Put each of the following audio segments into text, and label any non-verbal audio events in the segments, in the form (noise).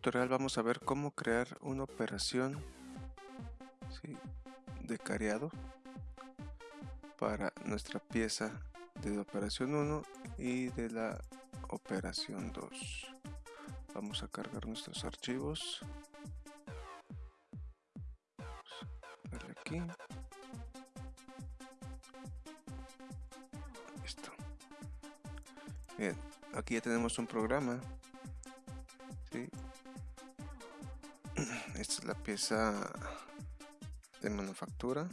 Tutorial vamos a ver cómo crear una operación de careado para nuestra pieza de la operación 1 y de la operación 2 vamos a cargar nuestros archivos. Aquí. Listo. Bien aquí ya tenemos un programa esta es la pieza de manufactura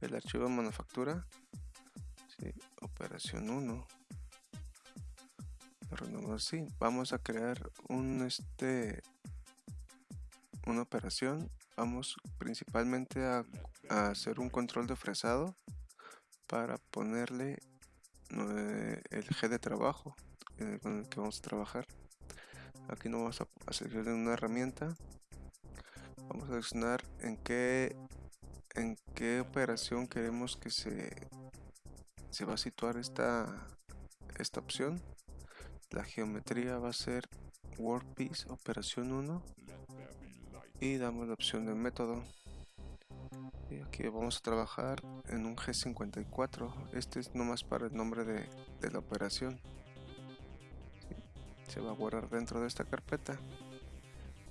el archivo de manufactura. Operación 1 así. Vamos a crear un este una operación. Vamos principalmente a, hacer un control de fresado para ponerle el G de trabajo con el que vamos a trabajar. Aquí no vamos a, a una herramienta vamos a seleccionar en qué en qué operación queremos que se se va a situar esta esta opción la geometría va a ser workpiece operación 1 y damos la opción de método. Y aquí vamos a trabajar en un G54 este es nomás para el nombre de, de la operación. Se va a guardar dentro de esta carpeta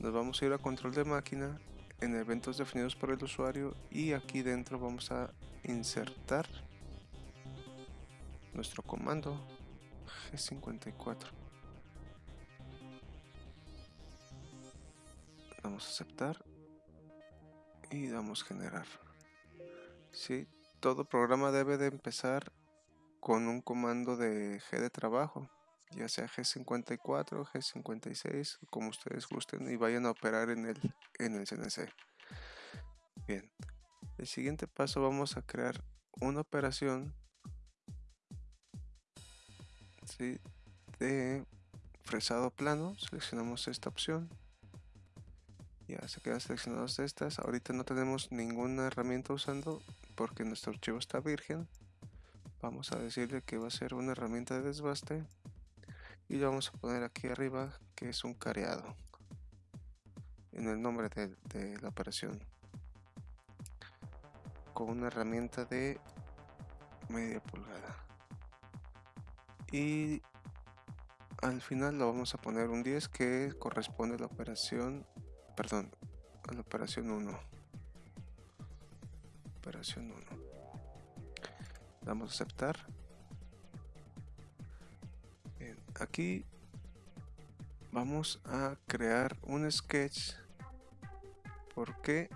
nos vamos a ir a control de máquina en eventos definidos por el usuario y aquí dentro vamos a insertar nuestro comando G54. Damos a aceptar y damos generar. Si todo programa debe de empezar con un comando de G de trabajo ya sea G54, G56, como ustedes gusten y vayan a operar en el, en el CNC. Bien, el siguiente paso vamos a crear una operación de fresado plano, seleccionamos esta opción. Ya se quedan seleccionadas estas. Ahorita no tenemos ninguna herramienta usando porque nuestro archivo está virgen. Vamos a decirle que va a ser una herramienta de desbaste y lo vamos a poner aquí arriba que es un careado en el nombre de, la operación. Con una herramienta de media pulgada. Y al final lo vamos a poner un 10 que corresponde a la operación perdón a la operación 1 operación 1 damos a aceptar aquí vamos a crear un sketch. ¿por qué?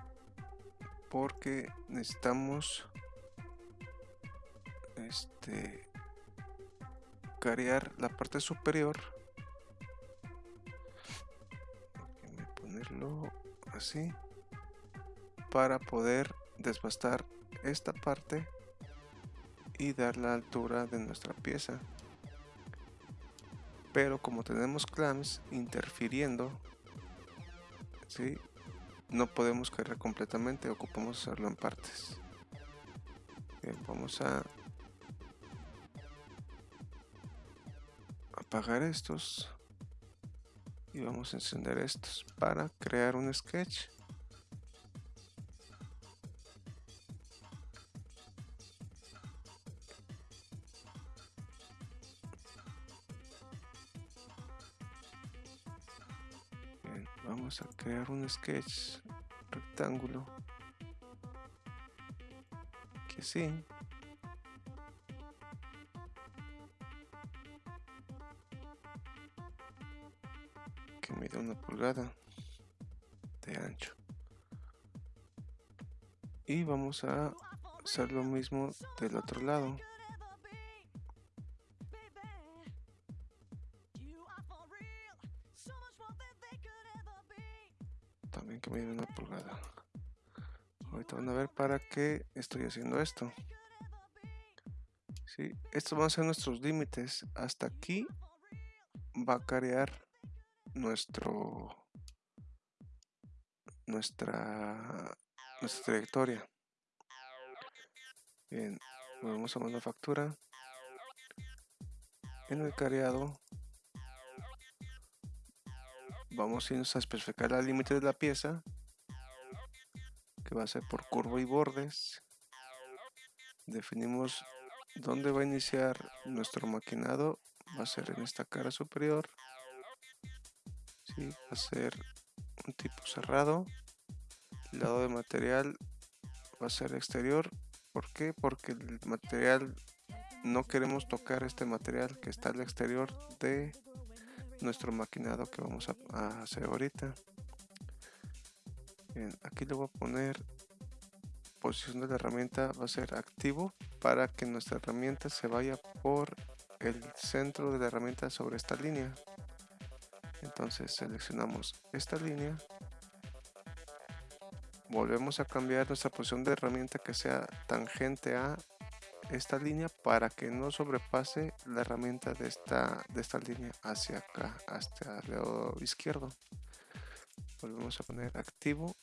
porque necesitamos este carear la parte superior. Ponerlo así para poder desbastar esta parte y dar la altura de nuestra pieza pero como tenemos clamps interfiriendo ¿sí? no podemos caer completamente ocupamos hacerlo en partes vamos a apagar estos y vamos a encender estos para crear un sketch sketch rectángulo. Que sí. Que mide una pulgada de ancho. Y vamos a hacer lo mismo del otro lado ahorita van a ver para qué estoy haciendo esto. ¿Sí? estos van a ser nuestros límites. Hasta aquí va a carear nuestro nuestra nuestra trayectoria. Bien volvemos a manufactura. En el careado vamos a irnos a especificar el límite de la pieza que va a ser por curva y bordes definimos dónde va a iniciar nuestro maquinado va a ser en esta cara superior ¿sí? va a ser un tipo cerrado el lado de material va a ser exterior ¿por qué? porque el material no queremos tocar este material que está al exterior de nuestro maquinado que vamos a, hacer ahorita aquí le voy a poner posición de la herramienta va a ser activo para que nuestra herramienta se vaya por el centro de la herramienta sobre esta línea entonces seleccionamos esta línea volvemos a cambiar nuestra posición de herramienta que sea tangente a esta línea para que no sobrepase la herramienta de esta, de esta línea hacia acá, hasta el lado izquierdo. Volvemos a poner activo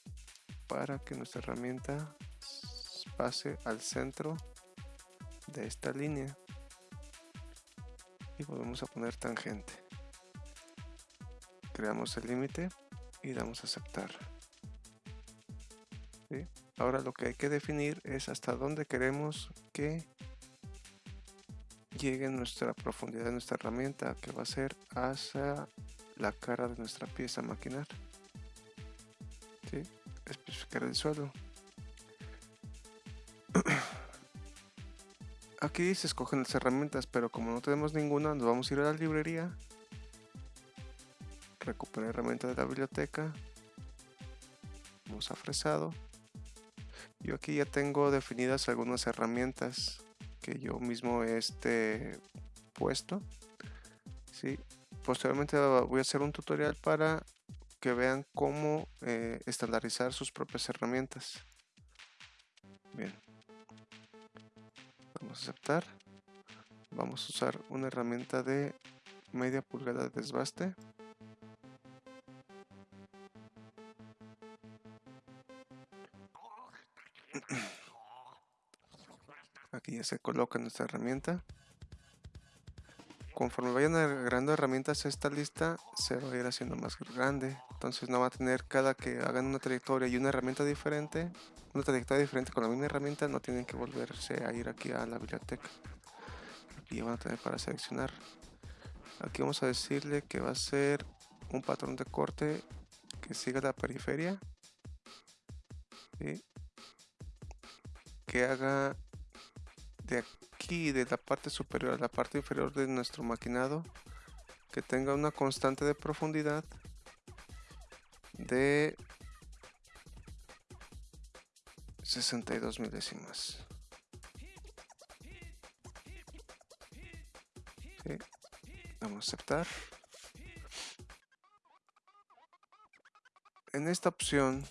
para que nuestra herramienta pase al centro de esta línea. Y volvemos a poner tangente. Creamos el límite y damos a aceptar. Ahora lo que hay que definir es hasta dónde queremos que llegue nuestra profundidad de nuestra herramienta que va a ser hacia la cara de nuestra pieza a el suelo (clears throat) aquí se escogen las herramientas pero como no tenemos ninguna nos vamos a ir a la librería recuperar herramienta de la biblioteca vamos a fresado yo aquí ya tengo definidas algunas herramientas que yo mismo he este, puesto. ¿sí? Posteriormente voy a hacer un tutorial para que vean cómo eh, estandarizar sus propias herramientas. Bien. Vamos a aceptar. Vamos a usar una herramienta de media pulgada de desbaste. Aquí ya se coloca nuestra herramienta. Conforme vayan agregando herramientas a esta lista, se va a ir haciendo más grande. Entonces no va a tener cada que hagan una trayectoria y una herramienta diferente, una trayectoria diferente con la misma herramienta, no tienen que volverse a ir aquí a la biblioteca. Aquí van a tener para seleccionar. Aquí vamos a decirle que va a ser un patrón de corte que siga la periferia. Que haga de aquí, de la parte superior a la parte inferior de nuestro maquinado, que tenga una constante de profundidad de 62 milésimas. Vamos a aceptar. En esta opción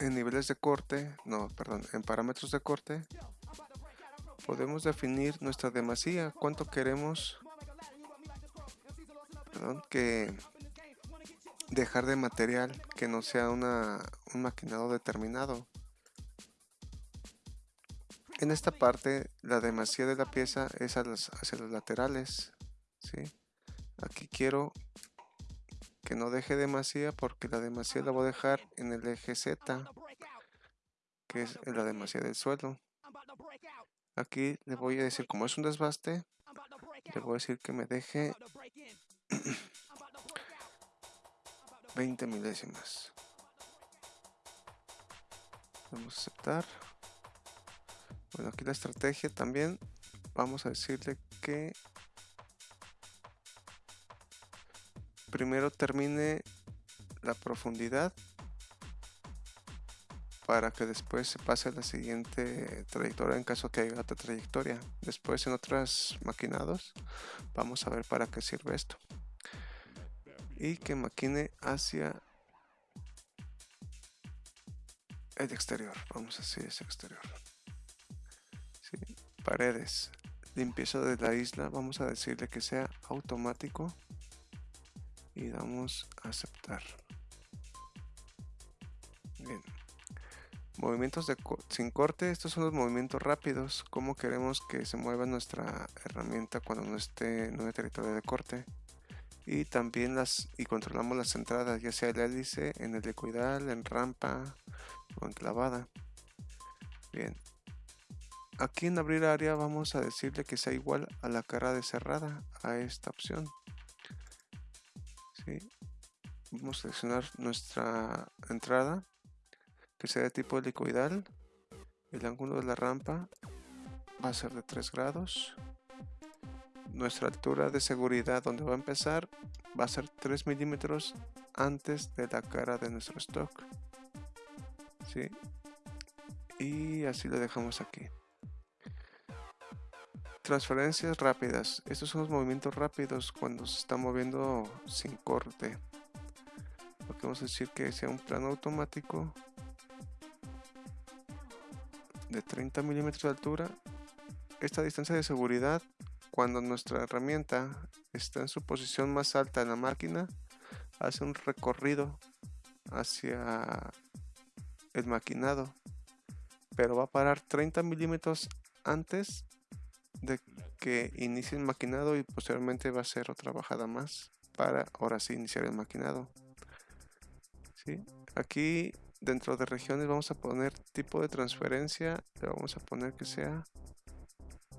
en niveles de corte, no, perdón, en parámetros de corte, podemos definir nuestra demasía, cuánto queremos perdón, que dejar de material que no sea una, un maquinado determinado. En esta parte, la demasía de la pieza es hacia los laterales. ¿sí? Aquí quiero que no deje demasía porque la demasía la voy a dejar en el eje Z que es la demasía del suelo. Aquí le voy a decir como es un desbaste le voy a decir que me deje (clears throat) 20 milésimas. Vamos a aceptar. Bueno aquí la estrategia también. Vamos a decirle que primero termine la profundidad para que después se pase a la siguiente trayectoria en caso que haya otra trayectoria. Después en otros maquinados vamos a ver para qué sirve esto. Y que maquine hacia el exterior. Vamos a decir ese exterior. Paredes. Limpieza de la isla. Vamos a decirle que sea automático y damos a aceptar. Bien. Movimientos de sin corte estos son los movimientos rápidos. Como queremos que se mueva nuestra herramienta cuando no esté en un territorio de corte y también las y controlamos las entradas ya sea el hélice en el helicoidal en rampa o en clavada. Bien. Aquí en abrir área vamos a decirle que sea igual a la cara de cerrada a esta opción vamos a seleccionar nuestra entrada que sea de tipo helicoidal. El ángulo de la rampa va a ser de 3 grados. Nuestra altura de seguridad donde va a empezar va a ser 3 milímetros antes de la cara de nuestro stock. ¿sí? y así lo dejamos aquí transferencias rápidas. Estos son los movimientos rápidos cuando se está moviendo sin corte. Lo que vamos a decir que sea un plano automático de 30 milímetros de altura. Esta distancia de seguridad cuando nuestra herramienta está en su posición más alta en la máquina, hace un recorrido hacia el maquinado, pero va a parar 30 milímetros antes que inicie el maquinado y posteriormente va a hacer otra bajada más para ahora sí iniciar el maquinado. ¿Sí? Aquí dentro de regiones vamos a poner tipo de transferencia, le vamos a poner que sea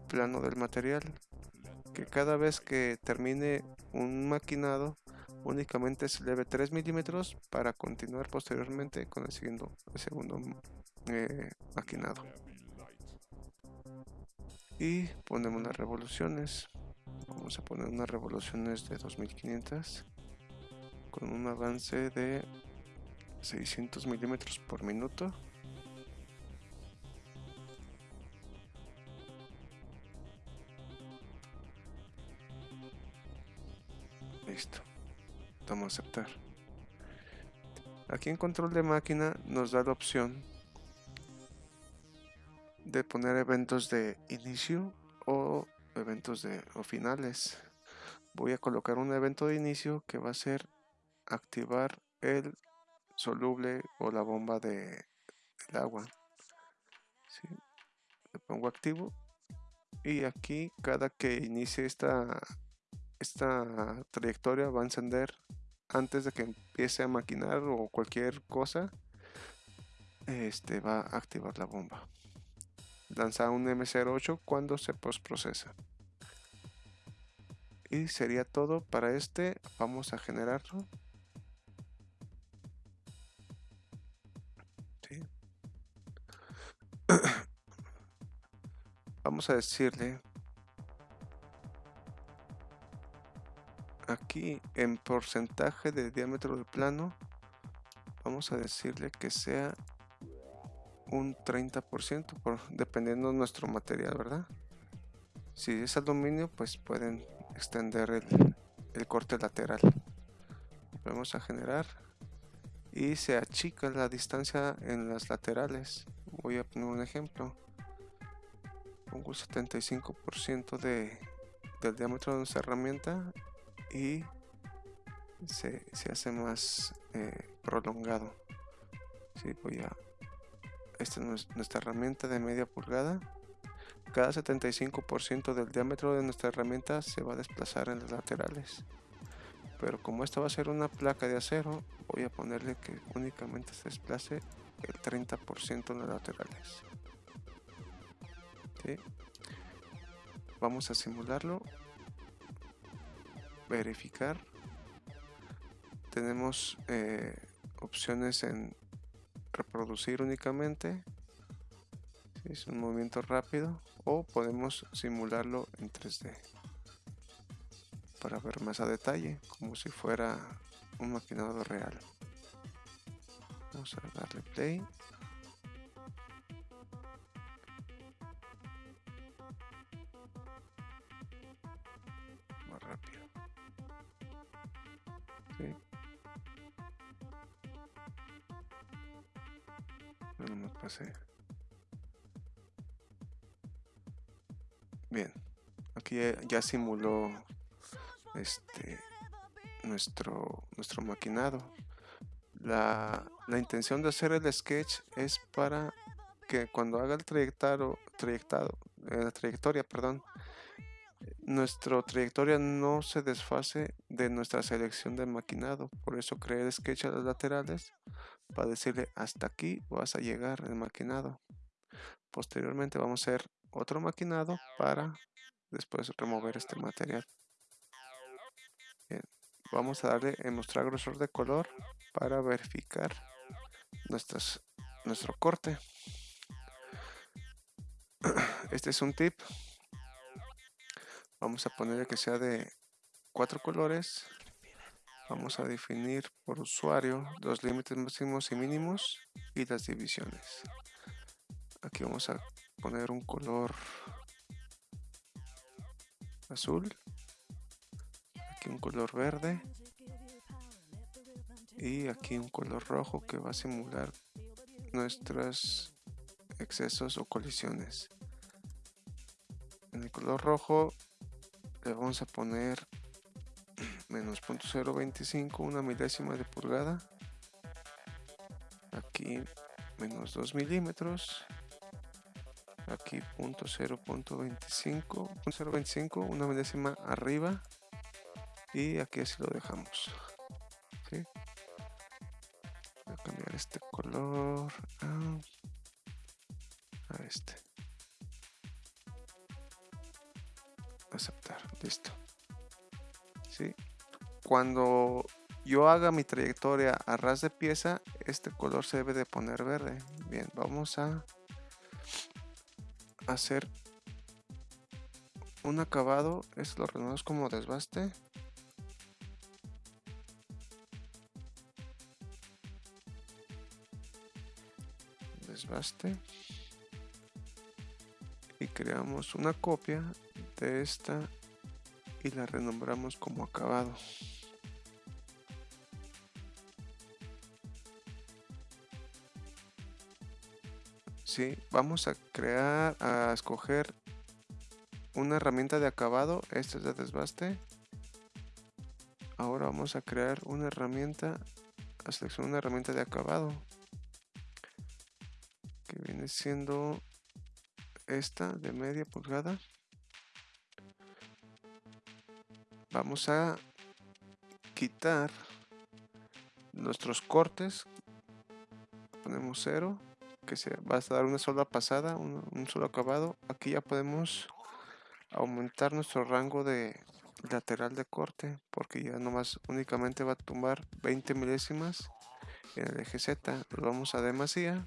plano del material que cada vez que termine un maquinado únicamente se eleve 3 milímetros para continuar posteriormente con el, segundo, el segundo eh, maquinado y ponemos las revoluciones vamos a poner unas revoluciones de 2500 con un avance de 600 milímetros por minuto Listo. Vamos a aceptar. Aquí en control de máquina nos da la opción de poner eventos de inicio o eventos de o finales. Voy a colocar un evento de inicio que va a ser activar el soluble o la bomba de agua. Le pongo activo y aquí cada que inicie esta esta trayectoria va a encender antes de que empiece a maquinar o cualquier cosa este va a activar la bomba lanza un M08 cuando se postprocesa y sería todo para este. Vamos a generarlo. (clears throat) Vamos a decirle aquí en porcentaje de diámetro del plano. Vamos a decirle que sea un 30% por, dependiendo de nuestro material verdad si es aluminio pues pueden extender el, el corte lateral. Vamos a generar y se achica la distancia en las laterales. Voy a poner un ejemplo. Pongo el 75% de, del diámetro de nuestra herramienta y se, hace más eh, prolongado. Sí, voy a esta es nuestra herramienta de media pulgada. Cada 75% del diámetro de nuestra herramienta se va a desplazar en las laterales. Pero como esta va a ser una placa de acero voy a ponerle que únicamente se desplace el 30% en las laterales. Vamos a simularlo. Verificar. Tenemos eh, opciones en reproducir únicamente. Es un movimiento rápido. O podemos simularlo en 3D para ver más a detalle como si fuera un maquinado real. Vamos a darle play aquí ya simuló este nuestro nuestro maquinado. La, intención de hacer el sketch es para que cuando haga el trayectado, trayectado eh, la trayectoria, perdón, nuestra trayectoria no se desfase de nuestra selección de maquinado. Por eso creé el sketch a las laterales para decirle hasta aquí vas a llegar el maquinado. Posteriormente vamos a hacer otro maquinado para después remover este material. Vamos a darle en mostrar grosor de color para verificar nuestras, nuestro corte. (clears throat) Este es un tip. Vamos a ponerle que sea de cuatro colores. Vamos a definir por usuario los límites máximos y mínimos y las divisiones. Aquí vamos a poner un color azul. Aquí un color verde. Y aquí un color rojo que va a simular nuestros excesos o colisiones. En el color rojo le vamos a poner (clears throat) menos .025 una milésima de pulgada. Aquí menos 2 milímetros aquí punto 0.25 una milésima arriba. Y aquí así lo dejamos voy a cambiar este color a, este. Aceptar listo. ¿Sí? cuando yo haga mi trayectoria a ras de pieza este color se debe de poner verde. Bien vamos a hacer un acabado es lo renovamos como desbaste. Desbaste. Y creamos una copia de esta y la renombramos como acabado Sí, vamos a crear, a escoger una herramienta de acabado. Esta es de desbaste. Ahora vamos a crear una herramienta, a seleccionar una herramienta de acabado. Que viene siendo esta de media pulgada. Vamos a quitar nuestros cortes. Ponemos cero que se va a dar una sola pasada, un, solo acabado. Aquí ya podemos aumentar nuestro rango de lateral de corte porque ya nomás únicamente va a tumbar 20 milésimas en el eje Z. Lo vamos a demasía.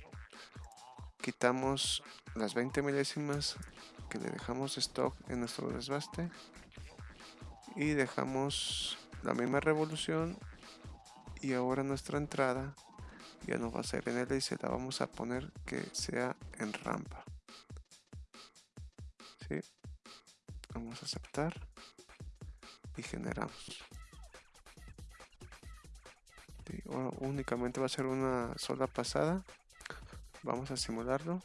Quitamos las 20 milésimas que le dejamos stock en nuestro desbaste y dejamos la misma revolución y ahora nuestra entrada ya no va a ser en L y se la vamos a poner que sea en rampa. ¿Sí? vamos a aceptar y generamos. Únicamente va a ser una sola pasada. Vamos a simularlo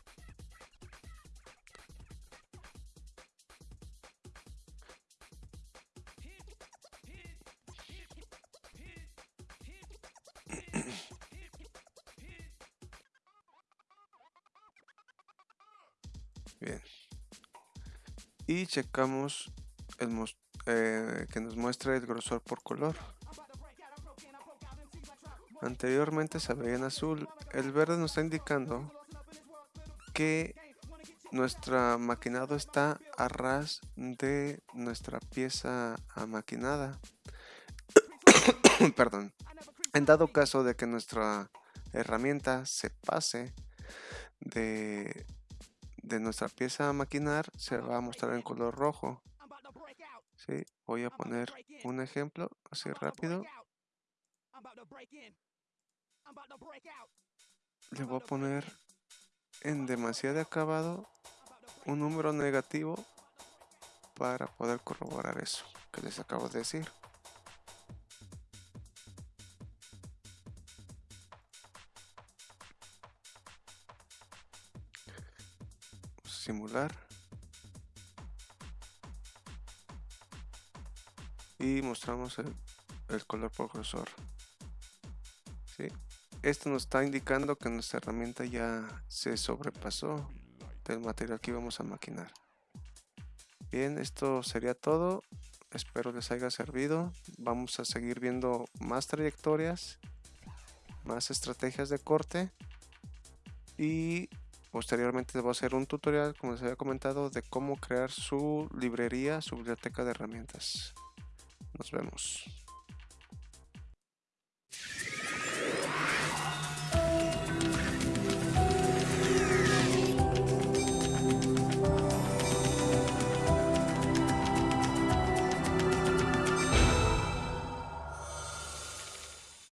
Bien. Y checamos el eh, que nos muestre el grosor por color. Anteriormente se veía en azul. El verde nos está indicando que nuestra maquinado está a ras de nuestra pieza maquinada. (coughs) Perdón. En dado caso de que nuestra herramienta se pase de de nuestra pieza a maquinar se va a mostrar en color rojo. ¿Sí? Voy a poner un ejemplo así rápido. Le voy a poner en demasiado acabado un número negativo para poder corroborar eso que les acabo de decir. Simular. Y mostramos el, color por esto nos está indicando que nuestra herramienta ya se sobrepasó del material que íbamos a maquinar. Bien, esto sería todo. Espero les haya servido. Vamos a seguir viendo más trayectorias, más estrategias de corte. Y posteriormente les voy a hacer un tutorial, como les había comentado, de cómo crear su librería, su biblioteca de herramientas. Nos vemos.